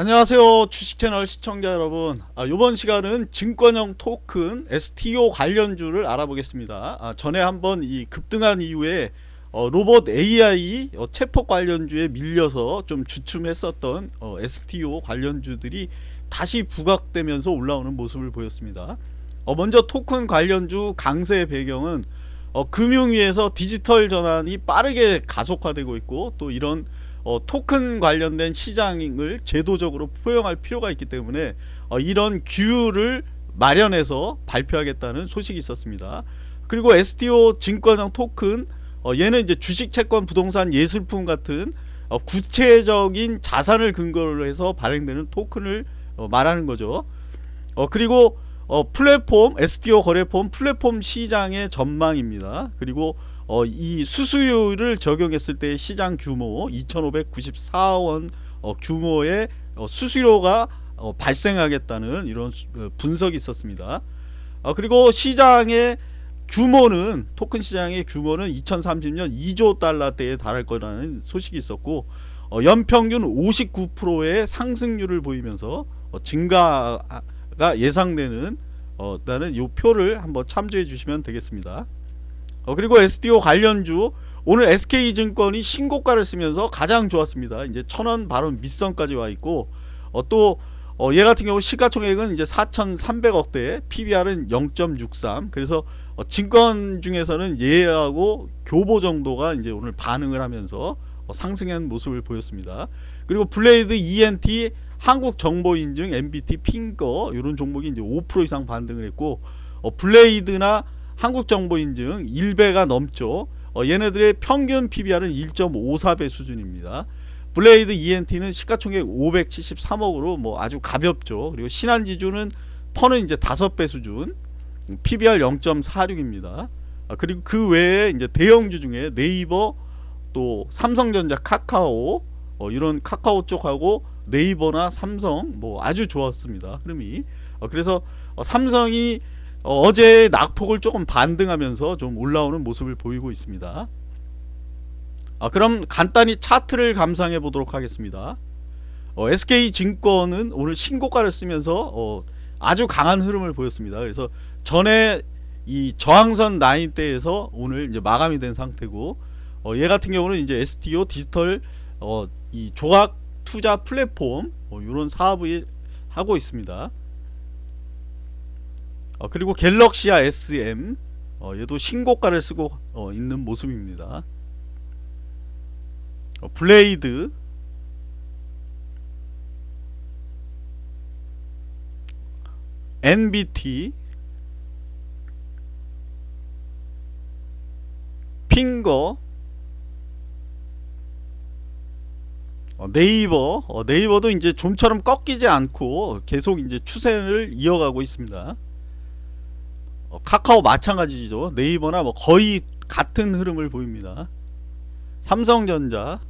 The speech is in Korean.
안녕하세요 주식채널 시청자 여러분. 아, 이번 시간은 증권형 토큰 STO 관련주를 알아보겠습니다. 아, 전에 한번 이 급등한 이후에 어, 로봇 AI 어, 체포 관련주에 밀려서 좀 주춤했었던 어, STO 관련주들이 다시 부각되면서 올라오는 모습을 보였습니다. 어, 먼저 토큰 관련주 강세의 배경은 어, 금융위에서 디지털 전환이 빠르게 가속화되고 있고 또 이런 어, 토큰 관련된 시장을 제도적으로 포용할 필요가 있기 때문에 어, 이런 규율을 마련해서 발표하겠다는 소식이 있었습니다. 그리고 STO 증권형 토큰 어, 얘는 이제 주식, 채권, 부동산, 예술품 같은 어, 구체적인 자산을 근거로 해서 발행되는 토큰을 어, 말하는 거죠. 어, 그리고 어, 플랫폼 STO 거래폼 플랫폼 시장의 전망입니다. 그리고 어, 이 수수료를 적용했을 때 시장 규모 2,594원 어, 규모의 어, 수수료가 어, 발생하겠다는 이런 수, 어, 분석이 있었습니다. 어, 그리고 시장의 규모는 토큰 시장의 규모는 2030년 2조 달러대에 달할 거라는 소식이 있었고 어, 연평균 59%의 상승률을 보이면서 어, 증가 가 예상되는 어, 나는 이 표를 한번 참조해 주시면 되겠습니다. 어, 그리고 SDO 관련주 오늘 SK증권이 신고가를 쓰면서 가장 좋았습니다. 이제 천원 바로 밑선까지 와 있고 어, 또 어, 얘 같은 경우 시가총액은 이제 4,300억대, PBR은 0.63. 그래서 어, 증권 중에서는 얘하고 교보 정도가 이제 오늘 반응을 하면서 어, 상승한 모습을 보였습니다. 그리고 블레이드 ENT 한국 정보 인증 MBT 핑거 이런 종목이 이제 5% 이상 반등을 했고 어, 블레이드나 한국 정보 인증 1배가 넘죠. 어, 얘네들의 평균 PBR은 1.54배 수준입니다. 블레이드 ENT는 시가총액 573억으로 뭐 아주 가볍죠. 그리고 신한지주는 PER는 이제 5배 수준, PBR 0.46입니다. 아, 그리고 그 외에 이제 대형주 중에 네이버 또 삼성전자, 카카오 어, 이런 카카오 쪽하고 네이버나 삼성 뭐 아주 좋았습니다. 흐름이. 어, 그래서 어, 삼성이 어, 어제 낙폭을 조금 반등하면서 좀 올라오는 모습을 보이고 있습니다. 아, 그럼 간단히 차트를 감상해 보도록 하겠습니다. 어, SK증권은 오늘 신고가를 쓰면서 어, 아주 강한 흐름을 보였습니다. 그래서 전에 이 저항선 라인 대에서 오늘 이제 마감이 된 상태고 어, 얘 같은 경우는 이제 STO 디지털 어, 이 조각 투자 플랫폼 이런 어, 사업을 하고 있습니다. 어, 그리고 갤럭시아 SM 어, 얘도 신고가를 쓰고 어, 있는 모습입니다. 어, 블레이드 NBT 핑거 네이버 어, 네이버도 이제 좀처럼 꺾이지 않고 계속 이제 추세를 이어가고 있습니다. 어, 카카오 마찬가지죠. 네이버나 뭐 거의 같은 흐름을 보입니다. 삼성전자